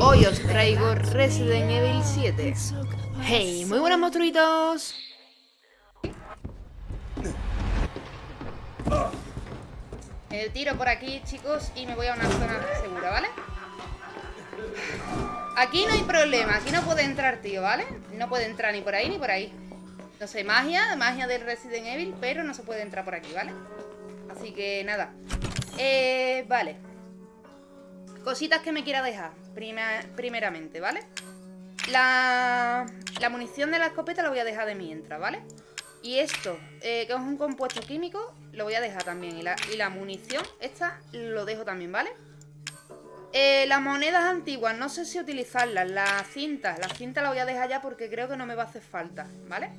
Hoy os traigo Resident Evil 7 Hey, muy buenos monstruitos Me tiro por aquí, chicos, y me voy a una zona segura, ¿vale? Aquí no hay problema, aquí no puede entrar, tío, ¿vale? No puede entrar ni por ahí ni por ahí No sé, magia, magia del Resident Evil, pero no se puede entrar por aquí, ¿vale? Así que nada Eh, vale Cositas que me quiera dejar Primeramente, ¿vale? La, munición de la escopeta la voy a dejar de mientras, ¿vale? Y esto, eh, que es un compuesto químico Lo voy a dejar también y la, y la munición, esta, lo dejo también, ¿vale? Eh, las monedas antiguas, no sé si utilizarlas Las cintas, las cintas las voy a dejar ya porque creo que no me va a hacer falta, ¿vale?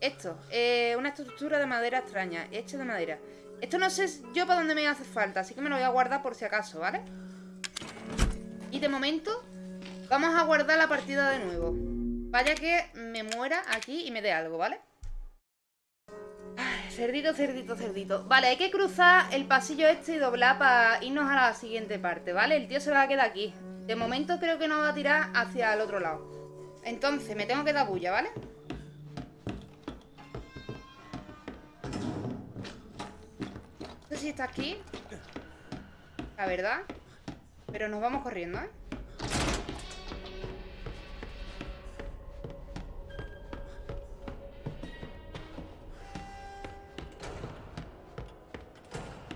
Esto, eh, una estructura de madera extraña Hecha de madera Esto no sé yo para dónde me hace falta Así que me lo voy a guardar por si acaso, ¿vale? Y de momento vamos a guardar la partida de nuevo Vaya que me muera aquí y me dé algo, ¿vale? cerdito, cerdito, cerdito Vale, hay que cruzar el pasillo este y doblar para irnos a la siguiente parte, ¿vale? El tío se va a quedar aquí De momento creo que nos va a tirar hacia el otro lado Entonces, me tengo que dar bulla, ¿vale? No sé si está aquí La verdad pero nos vamos corriendo, ¿eh?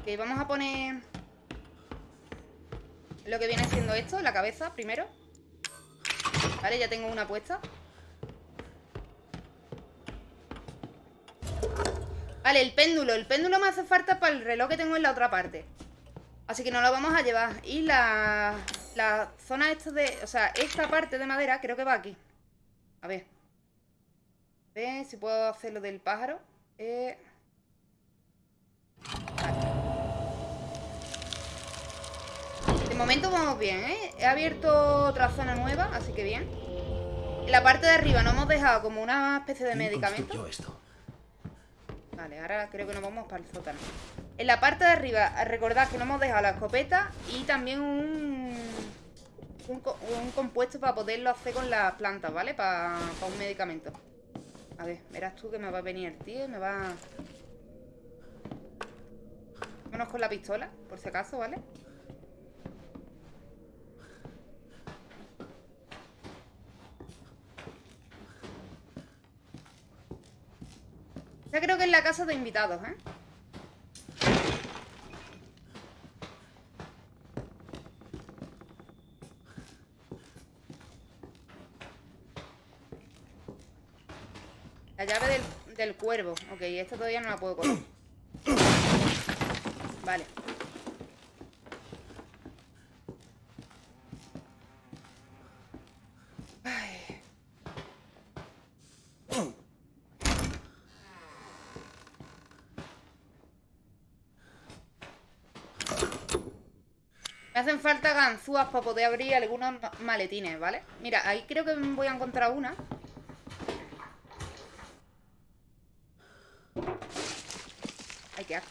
Ok, vamos a poner Lo que viene siendo esto, la cabeza primero. Vale, ya tengo una puesta. Vale, el péndulo. El péndulo me hace falta para el reloj que tengo en la otra parte Así que nos lo vamos a llevar. Y la, la zona esta de... O sea, esta parte de madera creo que va aquí. A ver. A ver si puedo hacer lo del pájaro. Eh... De momento vamos bien, ¿eh? He abierto otra zona nueva, así que bien. En la parte de arriba nos hemos dejado como una especie de medicamento. Esto? Ahora creo que nos vamos para el sótano. En la parte de arriba, recordad que nos hemos dejado la escopeta y también un, un, compuesto para poderlo hacer con las plantas, ¿vale? Para, un medicamento. A ver, verás tú que me va a venir el tío me va... Vámonos con la pistola, por si acaso, ¿vale? Ya creo que es la casa de invitados, ¿eh? La llave del, del cuervo. Ok, esta todavía no la puedo coger. Vale. Hacen falta ganzúas para poder abrir algunos maletines, ¿vale? Mira, ahí creo que voy a encontrar una. Ay, qué asco.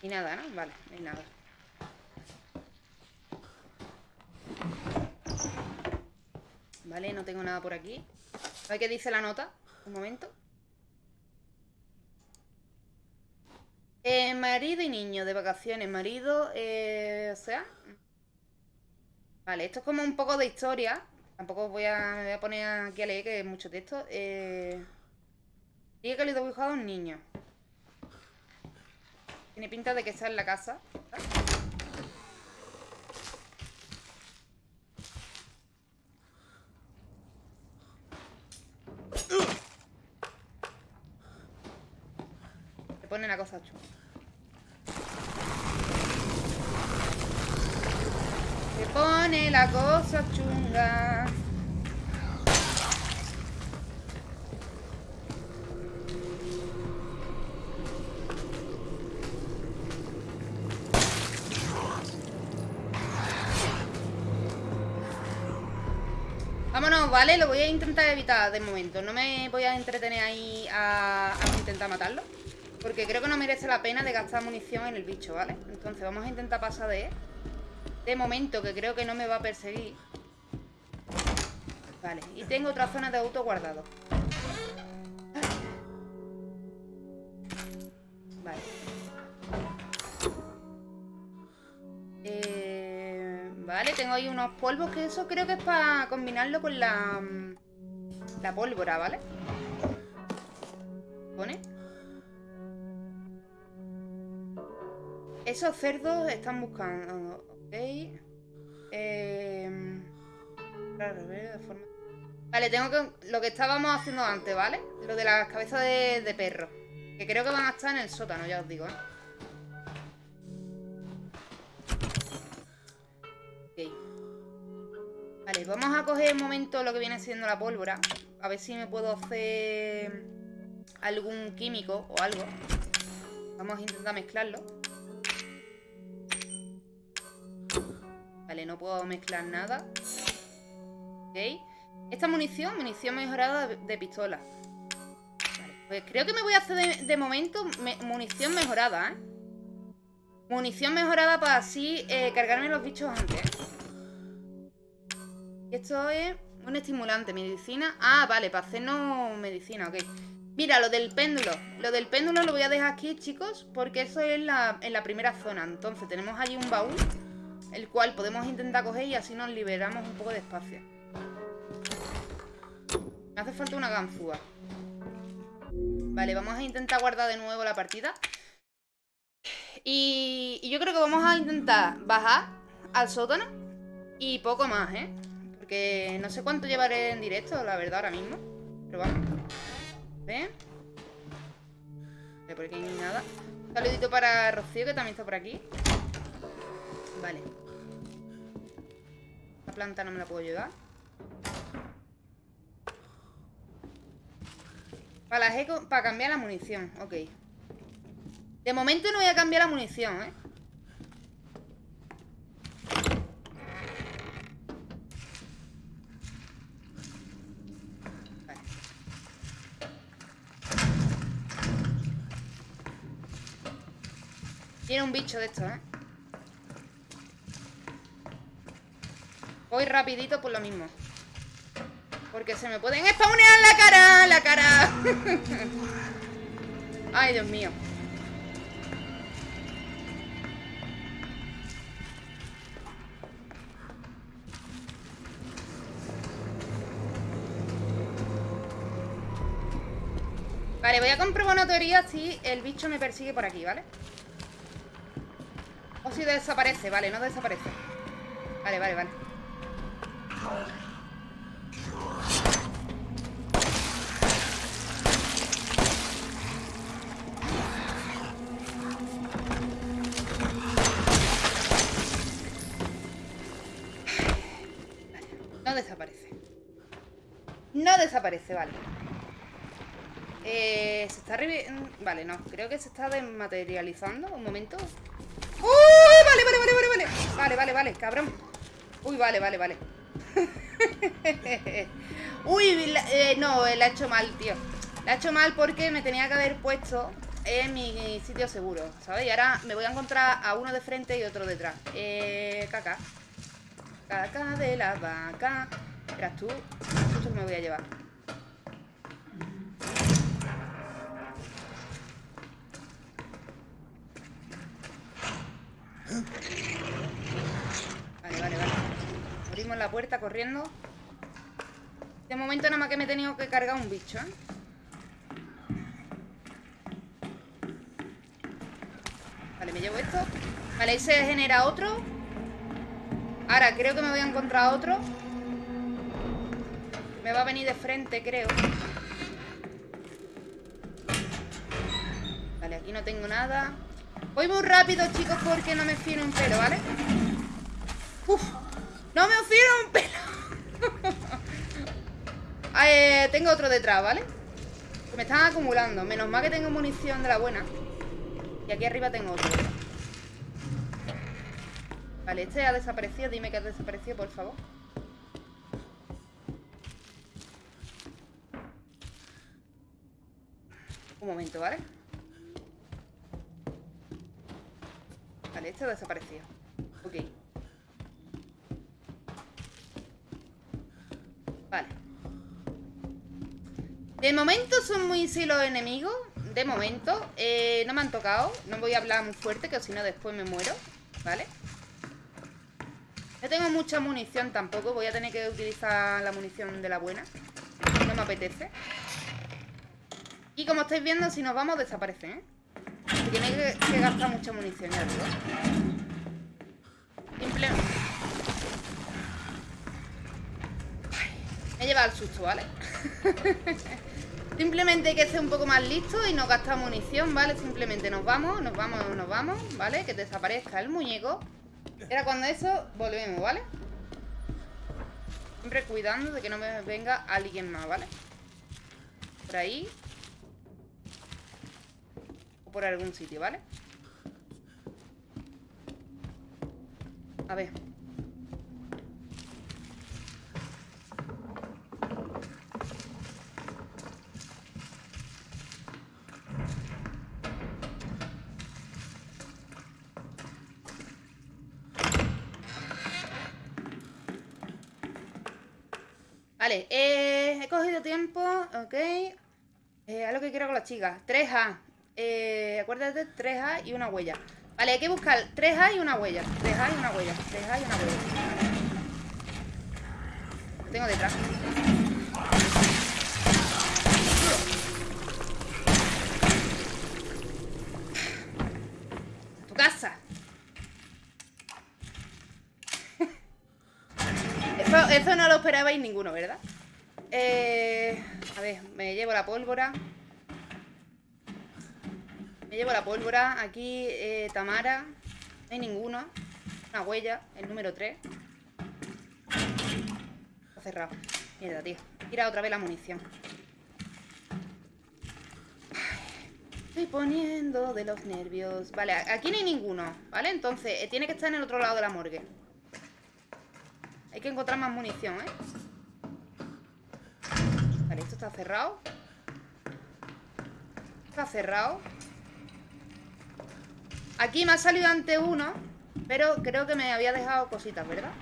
Y nada, ¿no? Vale, no nada. Vale, no tengo nada por aquí. A ver qué dice la nota. Un momento Eh, marido y niño de vacaciones. Marido, eh, o sea... Vale, esto es como un poco de historia. Tampoco voy a, me voy a poner aquí a leer que es mucho texto. Eh, que le he dibujado a un niño. Tiene pinta de que está en la casa. Se pone la cosa chula. Pone la cosa chunga. Vámonos, ¿vale? Lo voy a intentar evitar de momento No me voy a entretener ahí a, a intentar matarlo Porque creo que no merece la pena de gastar munición en el bicho, ¿vale? Entonces vamos a intentar pasar de él De momento, que creo que no me va a perseguir. Vale, y tengo otra zona de auto guardado. Vale. Eh, vale, tengo ahí unos polvos que eso creo que es para combinarlo con la... La pólvora, ¿vale? ¿Pone? Esos cerdos están buscando... Ok. Eh... Vale, tengo que... Lo que estábamos haciendo antes, ¿vale? Lo de las cabezas de, perro. Que creo que van a estar en el sótano, ya os digo, ¿eh? Vale, vamos a coger un momento lo que viene siendo la pólvora. A ver si me puedo hacer algún químico o algo. Vamos a intentar mezclarlo. Vale, no puedo mezclar nada. Ok. Esta munición, munición mejorada de, pistola. Vale, pues creo que me voy a hacer de, momento munición mejorada, ¿eh? Munición mejorada para así eh, cargarme los bichos antes. Esto es un estimulante, medicina. Ah, vale, para hacernos medicina, ok. Mira, lo del péndulo. Lo del péndulo lo voy a dejar aquí, chicos, porque eso es la, en la primera zona. Entonces, tenemos allí un baúl, el cual podemos intentar coger y así nos liberamos un poco de espacio. Me hace falta una ganzúa. Vale, vamos a intentar guardar de nuevo la partida. Y, y yo creo que vamos a intentar bajar al sótano y poco más, ¿eh? Porque no sé cuánto llevaré en directo, la verdad, ahora mismo. Pero vamos. ¿Ven? Por aquí hay nada. Saludito para Rocío, que también está por aquí. Vale. La planta no me la puedo llevar. Para, cambiar la munición, ok. De momento no voy a cambiar la munición, ¿eh? Tiene un bicho de estos, ¿eh? Voy rapidito por lo mismo. Porque se me pueden spawnear la cara, la cara. Ay, Dios mío. Vale, voy a comprobar una teoría si el bicho me persigue por aquí, ¿vale? O si desaparece, vale, no desaparece Vale, vale, vale No desaparece. No desaparece, vale. Eh, se está Vale, no. Creo que se está desmaterializando. Un momento. ¡Uy! Vale, vale, vale, vale, vale. Vale, vale, vale, cabrón. Uy, vale, vale, vale. Uy, eh, no, la ha hecho mal, tío. La ha hecho mal porque me tenía que haber puesto en mi sitio seguro, ¿sabes? Y ahora me voy a encontrar a uno de frente y otro detrás. Eh, caca. Caca de la vaca. Eras tú. Esto me voy a llevar. Vale, vale, vale. Abrimos la puerta corriendo. De momento nada más que me he tenido que cargar un bicho, ¿eh? Vale, me llevo esto. Vale, ahí se genera otro. Ahora creo que me voy a encontrar otro. Me va a venir de frente, creo. Vale, aquí no tengo nada. Voy muy rápido, chicos, porque no me fío un pelo, ¿vale? ¡Uf! ¡No me fío un pelo! Eh, tengo otro detrás, ¿vale? me están acumulando. Menos mal que tengo munición de la buena. Y aquí arriba tengo otro. Vale, este ha desaparecido. Dime que ha desaparecido, por favor. Un momento, ¿vale? Vale, este ha desaparecido. Ok. De momento son muy sí los enemigos. De momento. Eh, no me han tocado. No voy a hablar muy fuerte, que si no después me muero. ¿Vale? No tengo mucha munición tampoco. Voy a tener que utilizar la munición de la buena. No me apetece. Y como estáis viendo, si nos vamos, desaparecen, ¿eh? Tiene que, gastar mucha munición, ya. Simplemente... Me lleva al susto, ¿vale? Simplemente hay que ser un poco más listo y no gastar munición, ¿vale? Simplemente nos vamos, nos vamos, nos vamos, ¿vale? Que desaparezca el muñeco. Era cuando eso, volvemos, ¿vale? Siempre cuidando de que no me venga alguien más, ¿vale? Por ahí. O por algún sitio, ¿vale? A ver. Vale, eh, he cogido tiempo, ok. Eh, a lo que quiero con las chicas. 3A. Eh, acuérdate, 3A y una huella. Vale, hay que buscar 3A y una huella. 3A y una huella. 3A y una huella. Lo tengo detrás. Tu casa. Eso, eso no lo esperabais ninguno, ¿verdad? Eh, a ver, me llevo la pólvora. Me llevo la pólvora. Aquí, eh, Tamara. No hay ninguno. Una huella, el número 3. Está cerrado. Mierda, tío. Tira otra vez la munición. Estoy poniendo de los nervios. Vale, aquí no hay ninguno, ¿vale? Entonces, eh, tiene que estar en el otro lado de la morgue. Hay que encontrar más munición, ¿eh? Vale, esto está cerrado. Está cerrado. Aquí me ha salido ante uno, pero creo que me había dejado cositas, ¿verdad?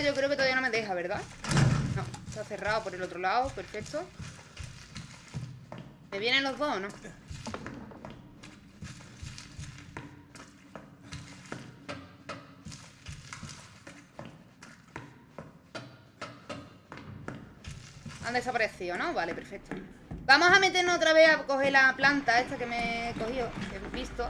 Yo creo que todavía no me deja, ¿verdad? No, está cerrado por el otro lado, perfecto. ¿Me vienen los dos o no? Han desaparecido, ¿no? Vale, perfecto. Vamos a meternos otra vez a coger la planta esta que me he cogido, que he visto.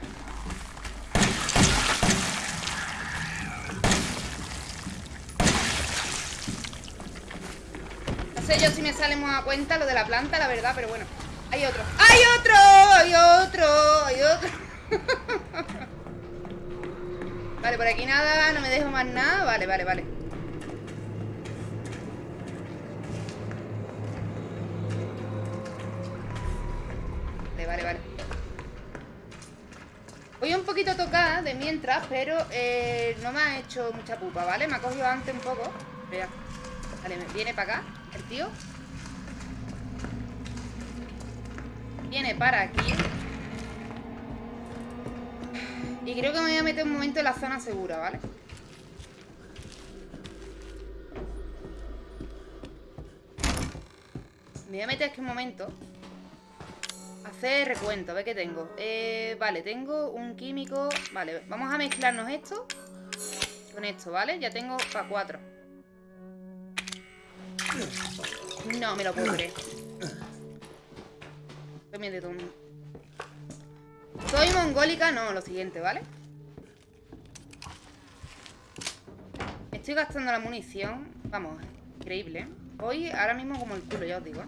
Yo si me sale más a cuenta lo de la planta, la verdad, pero bueno. Hay otro. ¡Hay otro! ¡Hay otro! ¡Hay otro! vale, por aquí nada, no me dejo más nada. Vale, vale, vale. Vale, vale, vale. Voy un poquito tocada de mientras, pero eh, no me ha hecho mucha pupa, ¿vale? Me ha cogido antes un poco. Vea. Vale, viene para acá tío. Viene para aquí. Y creo que me voy a meter un momento en la zona segura, ¿vale? Me voy a meter aquí un momento. Hacer recuento, a ver qué tengo. Eh, vale, tengo un químico. Vale, vamos a mezclarnos esto con esto, ¿vale? Ya tengo para cuatro. No me lo puedo creer. Soy mongólica, no, lo siguiente, ¿vale? Estoy gastando la munición. Vamos, increíble, ¿eh? Voy ahora mismo como el culo, ya os digo, ¿eh?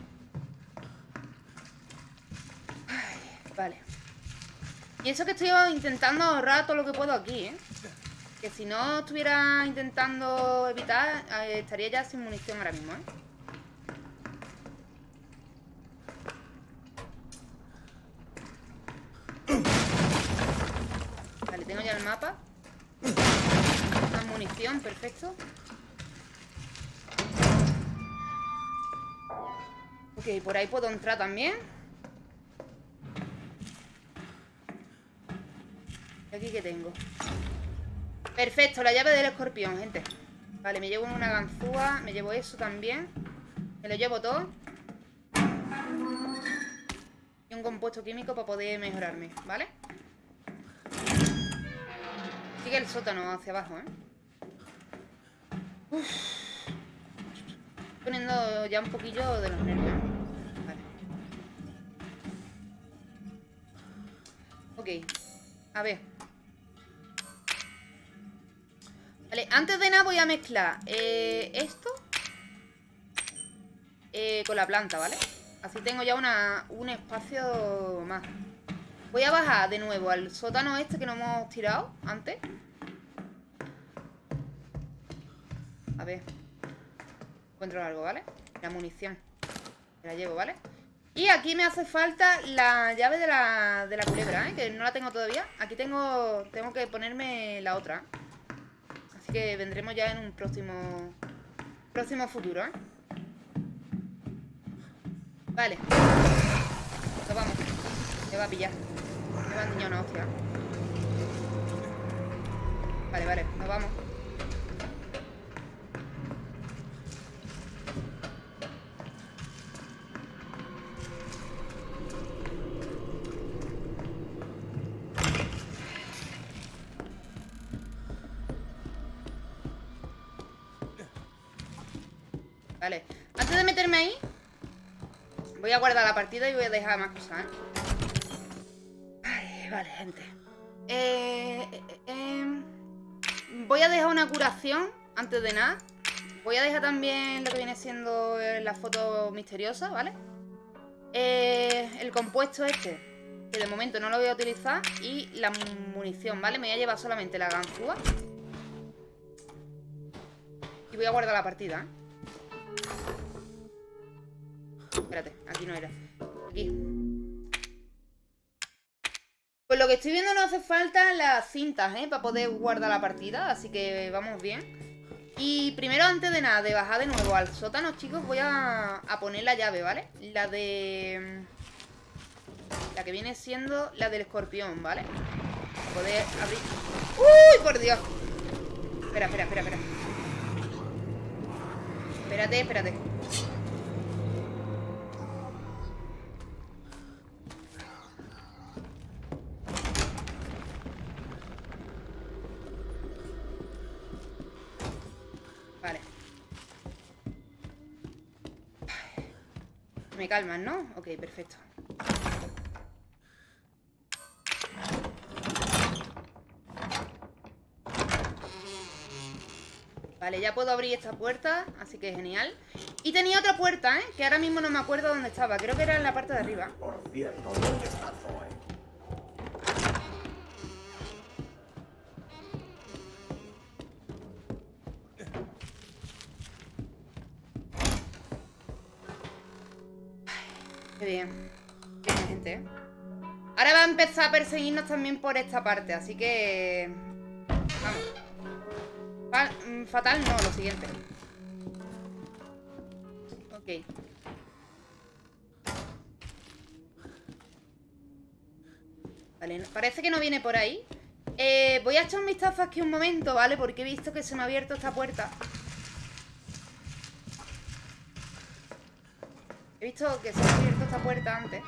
Vale. Y eso que estoy intentando ahorrar todo lo que puedo aquí, ¿eh? Que si no estuviera intentando evitar, eh, estaría ya sin munición ahora mismo, ¿eh? Vale, tengo ya mapa. Más munición, perfecto. Ok, por ahí puedo entrar también. ¿Y aquí qué tengo? Perfecto, la llave del escorpión, gente. Vale, me llevo una ganzúa, me llevo eso también. Me lo llevo todo. Y un compuesto químico para poder mejorarme, ¿vale? El sótano hacia abajo, ¿eh? Uf. Poniendo ya un poquillo de los nervios. Vale. Ok. A ver. Vale, antes de nada voy a mezclar eh, esto eh, con la planta, ¿vale? Así tengo ya una, un espacio más. Voy a bajar de nuevo al sótano este que no hemos tirado antes. A ver. Encuentro algo, ¿vale? La munición. la llevo, ¿vale? Y aquí me hace falta la llave de la, de la culebra, ¿eh? Que no la tengo todavía. Aquí tengo, tengo que ponerme la otra. Así que vendremos ya en un próximo, próximo futuro, ¿eh? Vale. Nos vamos. Me va a pillar. Me va a enseñar una hostia. Vale, vale. Nos vamos. Vale. Antes de meterme ahí, voy a guardar la partida y voy a dejar más cosas, ¿eh? Vale, gente. Eh, eh, eh, voy a dejar una curación antes de nada. Voy a dejar también lo que viene siendo la foto misteriosa, ¿vale? el compuesto este, que de momento no lo voy a utilizar, y la munición, ¿vale? Me voy a llevar solamente la ganzúa. Y voy a guardar la partida. Espérate, aquí no era. Aquí. Que estoy viendo no hace falta las cintas, ¿eh? Para poder guardar la partida, así que vamos bien. Y primero, antes de nada, de bajar de nuevo al sótano, chicos, voy a, poner la llave, ¿vale? La de... La que viene siendo la del escorpión, ¿vale? Poder abrir... ¡Uy, por Dios! Espera, espera, espera, espera. Espérate, espérate. Calman, ¿no? Ok, perfecto. Vale, ya puedo abrir esta puerta, así que genial. Y tenía otra puerta, ¿eh? Que ahora mismo no me acuerdo dónde estaba. Creo que era en la parte de arriba. Por cierto. Qué bien. Qué bien, gente. ¿eh? Ahora va a empezar a perseguirnos también por esta parte, así que... Vamos. Mm, fatal no, lo siguiente. Ok. Vale, parece que no viene por ahí. Eh, voy a echar un vistazo aquí un momento, ¿vale? Porque he visto que se me ha abierto esta puerta. He visto que se ha abierto esta puerta antes.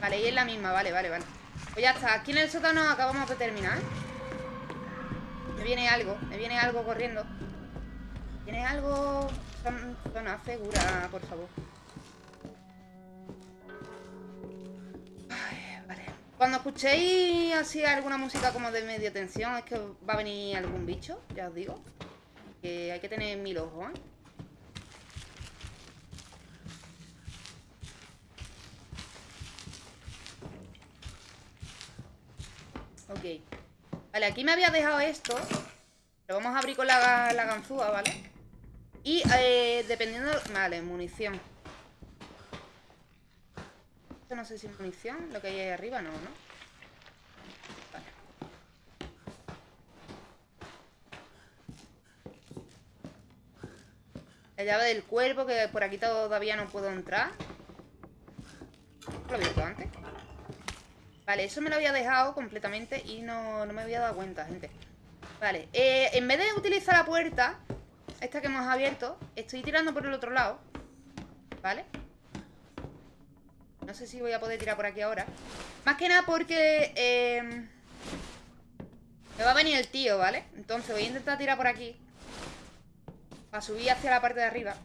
Vale, y es la misma, vale, vale, vale. Pues ya está, aquí en el sótano acabamos de terminar. Me viene algo, me viene algo corriendo. ¿Tiene algo? Zona segura, por favor. Cuando escuchéis así alguna música como de media tensión, es que va a venir algún bicho, ya os digo. Que hay que tener mil ojos, ¿eh? Ok. Vale, aquí me había dejado esto. Lo vamos a abrir con la, la ganzúa, ¿vale? Y eh, dependiendo... Vale, munición. Esto no sé si es munición, lo que hay ahí arriba, no, ¿no? Vale. La llave del cuerpo, que por aquí todavía no puedo entrar. Lo he visto antes. Vale, eso me lo había dejado completamente y no, no me había dado cuenta, gente. Vale, eh, en vez de utilizar la puerta, esta que hemos abierto, estoy tirando por el otro lado. ¿Vale? No sé si voy a poder tirar por aquí ahora. Más que nada porque... Eh, me va a venir el tío, ¿vale? Entonces voy a intentar tirar por aquí. Para subir hacia la parte de arriba.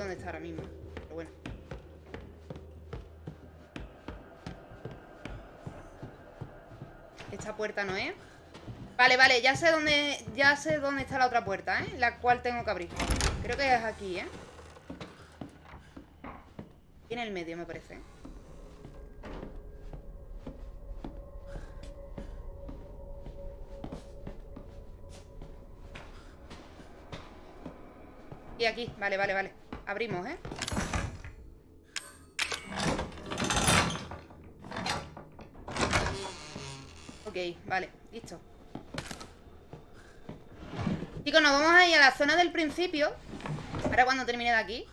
¿Dónde está ahora mismo? Pero bueno. Esta puerta no es. Vale, vale, ya sé dónde. Ya sé dónde está la otra puerta, ¿eh? La cual tengo que abrir. Creo que es aquí, ¿eh? en el medio, me parece. Y aquí, vale, vale, vale Abrimos, ¿eh? Ok, vale, listo Chicos, nos vamos a ir a la zona del principio Ahora cuando termine de aquí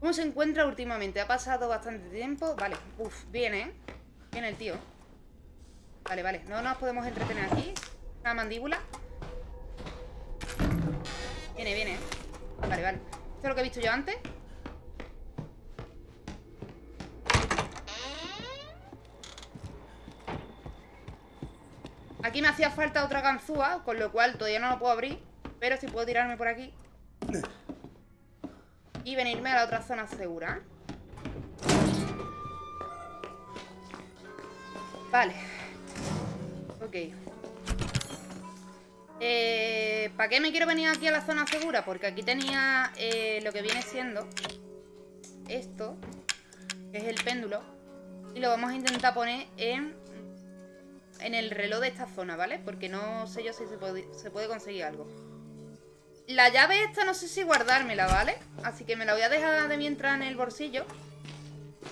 ¿Cómo se encuentra últimamente? Ha pasado bastante tiempo Vale, uff, viene, ¿eh? Viene el tío Vale, vale, no nos podemos entretener aquí Una mandíbula Viene, viene, ¿eh? Vale, vale Esto es lo que he visto yo antes Aquí me hacía falta otra ganzúa Con lo cual todavía no lo puedo abrir Pero si puedo tirarme por aquí. Y venirme a la otra zona segura. Vale. Ok eh, ¿Para qué me quiero venir aquí a la zona segura? Porque aquí tenía eh, lo que viene siendo Esto Que es el péndulo Y lo vamos a intentar poner en En el reloj de esta zona, ¿vale? Porque no sé yo si se puede, se puede conseguir algo La llave esta no sé si guardármela, ¿vale? Así que me la voy a dejar de mientras en el bolsillo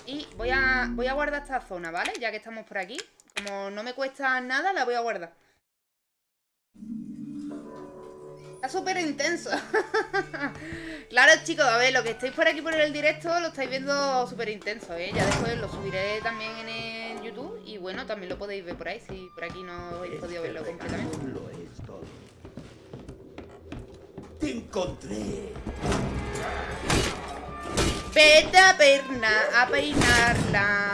Y voy a, voy a guardar esta zona, ¿vale? Ya que estamos por aquí Como no me cuesta nada, la voy a guardar Está súper intenso. claro, chicos, a ver, lo que estáis por aquí por el directo lo estáis viendo súper intenso, ¿eh? Ya después lo subiré también en el YouTube y bueno, también lo podéis ver por ahí si por aquí no habéis podido verlo completamente. Lo es todo. Te encontré. Vete a perna, a peinarla.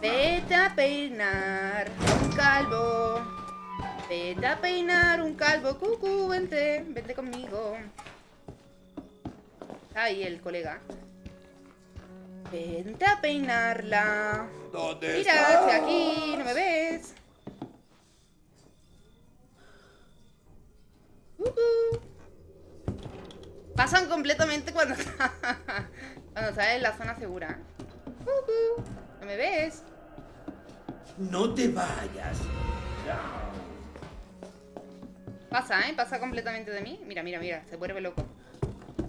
Vete a peinar un calvo. Vete a peinar un calvo, cucú, vente, vente conmigo. Está ahí el colega. Vente a peinarla. ¿Dónde Mira, estás? estoy aquí, no me ves. Cucú. Pasan completamente cuando cuando estás en la zona segura. Cucú. No me ves. No te vayas. Pasa, ¿eh? Pasa completamente de mí. Mira, mira, mira. Se vuelve loco.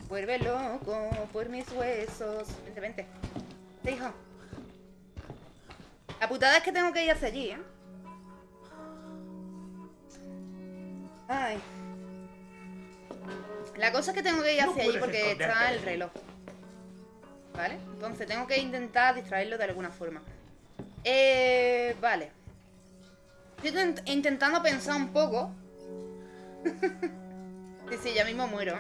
Vuelve loco por mis huesos. Vente, vente. Vente, hijo. La putada es que tengo que ir hacia allí, ¿eh? Ay. La cosa es que tengo que ir No hacia allí porque está el reloj. ¿Vale? Entonces tengo que intentar distraerlo de alguna forma. Eh, vale. Estoy intent- intentando pensar un poco. Sí, sí, ya mismo muero.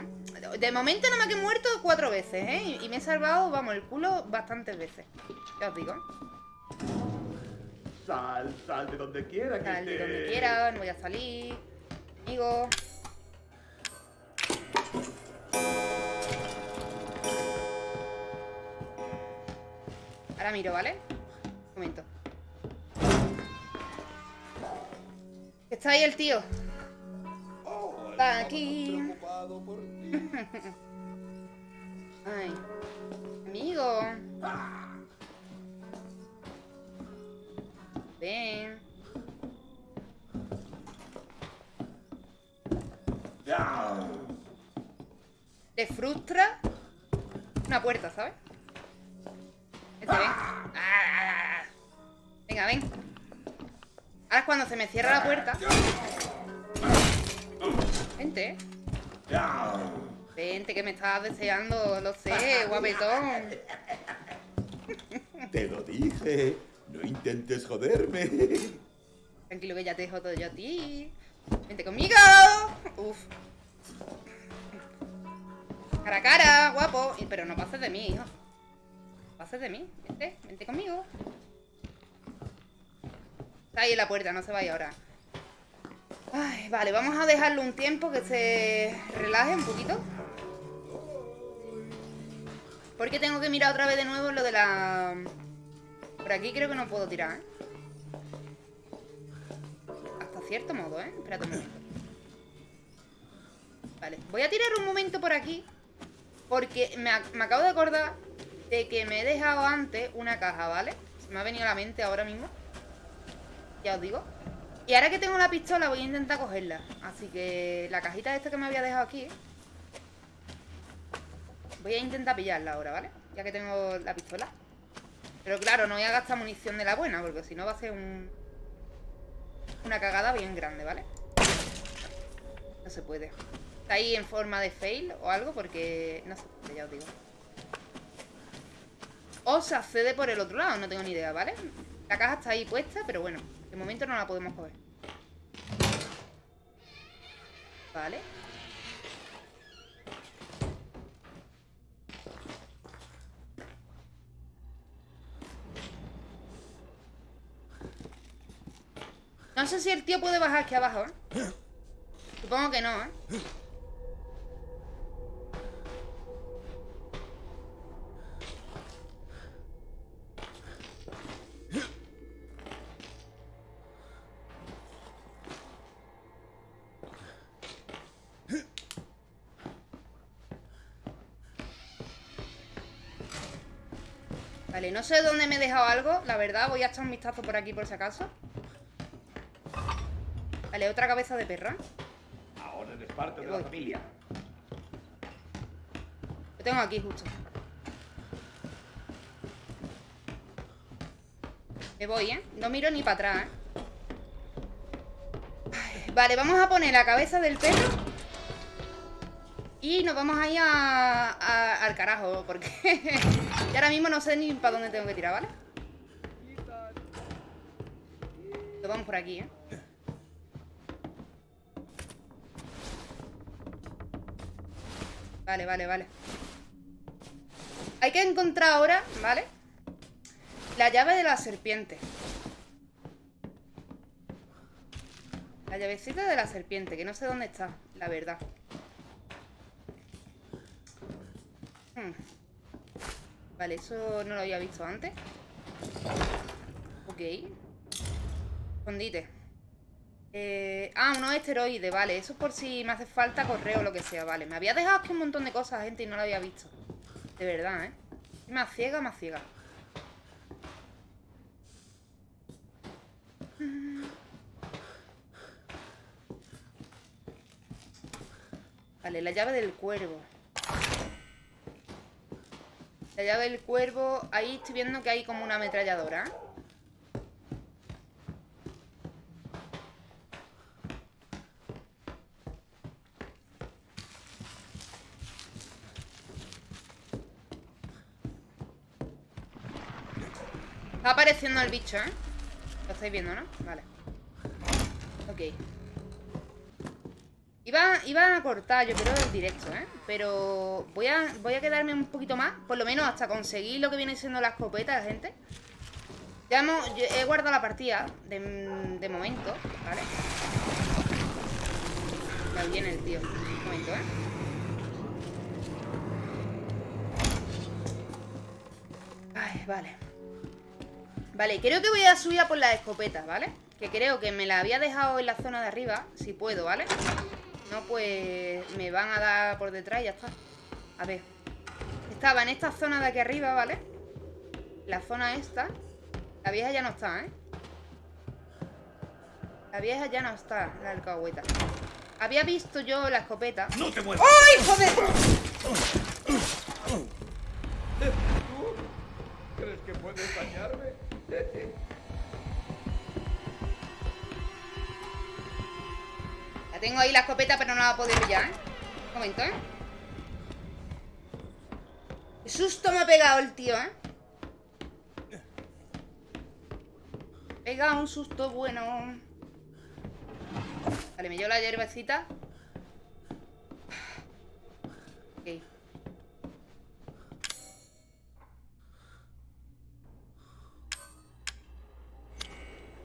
De momento no me he muerto cuatro veces, ¿eh? Y- Y me he salvado, vamos, el culo bastantes veces. Ya os digo. Sal, sal de donde quiera que Sal de estés. donde quiera, no voy a salir. Amigo. Ahora miro, ¿vale? Un momento. Está ahí el tío. Está aquí. Ay. Amigo. Ven. Ah. Te frustra una puerta, ¿sabes? Este, ven. Ah. Venga, ven. Ahora es cuando se me cierra la puerta. Vente. Vente, que me estabas deseando, lo sé, guapetón. Te lo dije. No intentes joderme. Tranquilo que ya te dejo todo yo a ti. Vente conmigo. Uf. Cara a cara, guapo. Pero no pases de mí, hijo. No pases de mí. Vente, vente conmigo. Está ahí en la puerta, no se vaya ahora. Vale, vamos a dejarlo un tiempo que se relaje un poquito. Porque tengo que mirar otra vez de nuevo lo de la... Por aquí creo que no puedo tirar, ¿eh? Hasta cierto modo, ¿eh? Espérate un momento. Vale, voy a tirar un momento por aquí. Porque me, me acabo de acordar de que me he dejado antes una caja, ¿vale? Se me ha venido a la mente ahora mismo. Ya os digo. Y ahora que tengo la pistola voy a intentar cogerla. Así que la cajita esta que me había dejado aquí. Voy a intentar pillarla ahora, ¿vale? Ya que tengo la pistola. Pero claro, no voy a gastar munición de la buena, porque si no va a ser un... Una cagada bien grande, ¿vale? No se puede. Está ahí en forma de fail o algo, porque... No se puede, ya os digo. O se accede por el otro lado, no tengo ni idea, ¿vale? La caja está ahí puesta, pero bueno, de momento no la podemos coger. Vale. No sé si el tío puede bajar aquí abajo, ¿eh? Supongo que no, ¿eh? Vale, no sé dónde me he dejado algo, la verdad. Voy a echar un vistazo por aquí por si acaso. Vale, otra cabeza de perra. Ahora eres parte de la familia. Lo tengo aquí justo. Me voy, ¿eh? No miro ni para atrás, ¿eh? Vale, vamos a poner la cabeza del perro. Y nos vamos a ir a- a- al carajo, porque y ahora mismo no sé ni para dónde tengo que tirar, ¿vale? Nos vamos por aquí, ¿eh? Vale, vale, vale. Hay que encontrar ahora, ¿vale? La llave de la serpiente. La llavecita de la serpiente, que no sé dónde está, la verdad. Hmm. Vale, eso no lo había visto antes. Ok. Escondite. Eh, ah, unos esteroides, vale. Eso es por si me hace falta correo o lo que sea, vale. Me había dejado aquí un montón de cosas, gente, y no lo había visto. De verdad, ¿eh? Más ciega, más ciega. Vale, la llave del cuervo. La del cuervo. Ahí estoy viendo que hay como una ametralladora. Está apareciendo el bicho, ¿eh? Lo estáis viendo, ¿no? Vale. Ok. Iba, iba a cortar, yo creo, el directo, ¿eh? Pero voy a, voy a quedarme un poquito más, por lo menos hasta conseguir lo que viene siendo la escopeta, gente. Ya hemos, he guardado la partida de, de momento, ¿vale? Ya viene el tío. Un momento, ¿eh? Vale. Vale, creo que voy a subir a por las escopetas, ¿vale? Que creo que me la había dejado en la zona de arriba, si puedo, ¿vale? No, pues me van a dar por detrás y ya está. A ver. Estaba en esta zona de aquí arriba, ¿vale? La zona esta. La vieja ya no está, ¿eh? La vieja ya no está, la alcahueta. Había visto yo la escopeta. ¡No te muevas! ¡Ay, joder! Tengo ahí la escopeta, pero no la puedo pillar, ¿eh? Un momento, ¿eh? Qué susto me ha pegado el tío, ¿eh? Pega un susto bueno. Vale, me llevo la hierbecita. Ok.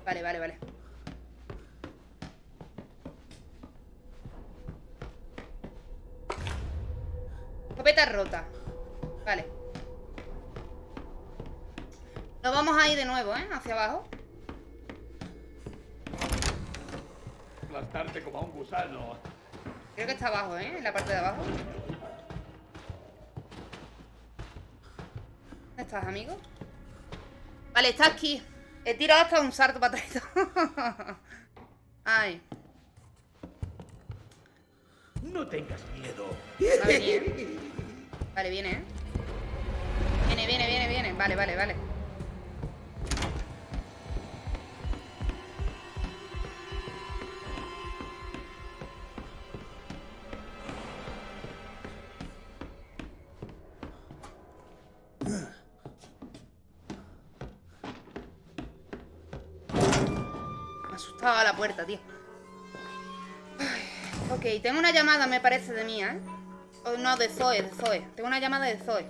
Vale, vale, vale. Escopeta rota. Vale. Nos vamos a ir de nuevo, ¿eh? Hacia abajo. Aplastarte como a un gusano. Creo que está abajo, ¿eh? En la parte de abajo. ¿Dónde estás, amigo? Vale, está aquí. He tirado hasta un salto para atrás. Ay. No tengas miedo. Va a venir. Vale, viene, ¿eh? Viene, viene, viene, viene. Vale, vale, vale. Me asustaba la puerta, tío. Ay, ok, tengo una llamada, me parece, de mía, ¿eh? Oh, no, de Zoe, de Zoe. Tengo una llamada de Zoe.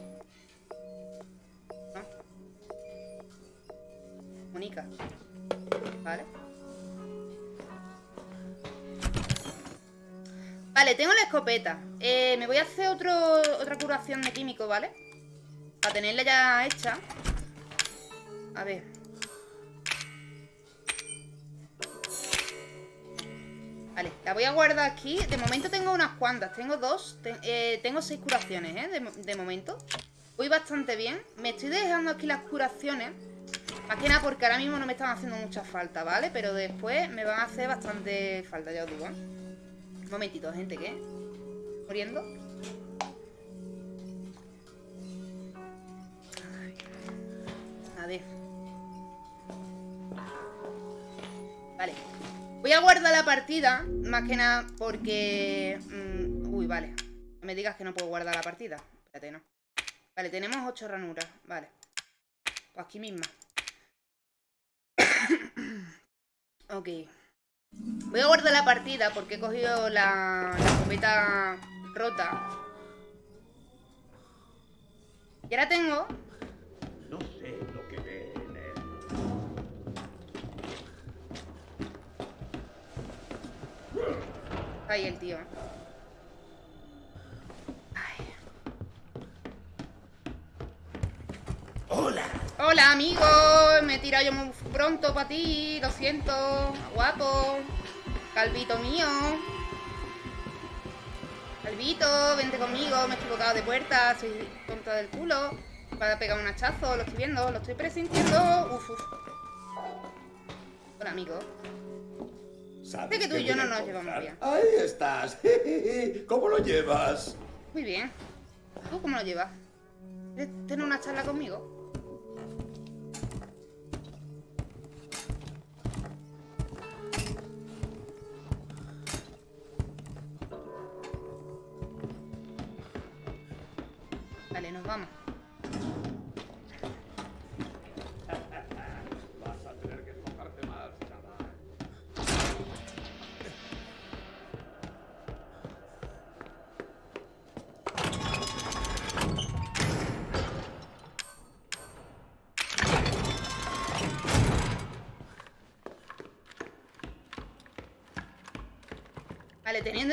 ¿No? Mónica. Vale. Vale, tengo la escopeta. Eh, me voy a hacer otra curación de químico, ¿vale? Para tenerla ya hecha. A ver. Vale, la voy a guardar aquí. De momento tengo unas cuantas. Tengo dos. Eh, tengo seis curaciones, ¿eh? De, de momento. Voy bastante bien. Me estoy dejando aquí las curaciones. Más que nada porque ahora mismo no me están haciendo mucha falta, ¿vale? Pero después me van a hacer bastante falta, ya os digo, ¿eh? Un momentito, gente, ¿qué? ¿Muriendo? A ver. Vale. Voy a guardar la partida, más que nada porque... mm, uy, vale. No me digas que no puedo guardar la partida. Espérate, no. Vale, tenemos ocho ranuras. Vale. Pues aquí misma. ok. Voy a guardar la partida porque he cogido la, la escopeta rota. Y ahora tengo... No sé Ahí el tío. Ay. ¡Hola! Hola, amigo. Me he tirado yo muy pronto para ti. Lo siento. Guapo. Calvito mío. Calvito, vente conmigo. Me he equivocado de puerta. Soy tonta del culo. Para pegar un hachazo. Lo estoy viendo. Lo estoy presintiendo. Uf, uf. Hola, amigo. ¿Sabes que tú y yo no nos llevamos bien. Ahí estás. ¿Cómo lo llevas? Muy bien. ¿Tú cómo lo llevas? ¿Quieres tener una charla conmigo?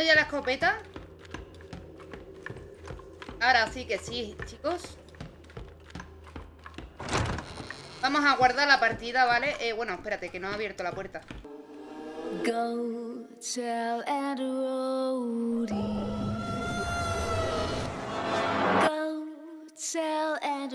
Ya la escopeta. Ahora sí que sí, chicos. Vamos a guardar la partida, ¿vale? Eh, bueno, espérate, que no ha abierto la puerta. Go tell Ed. Go tell Ed.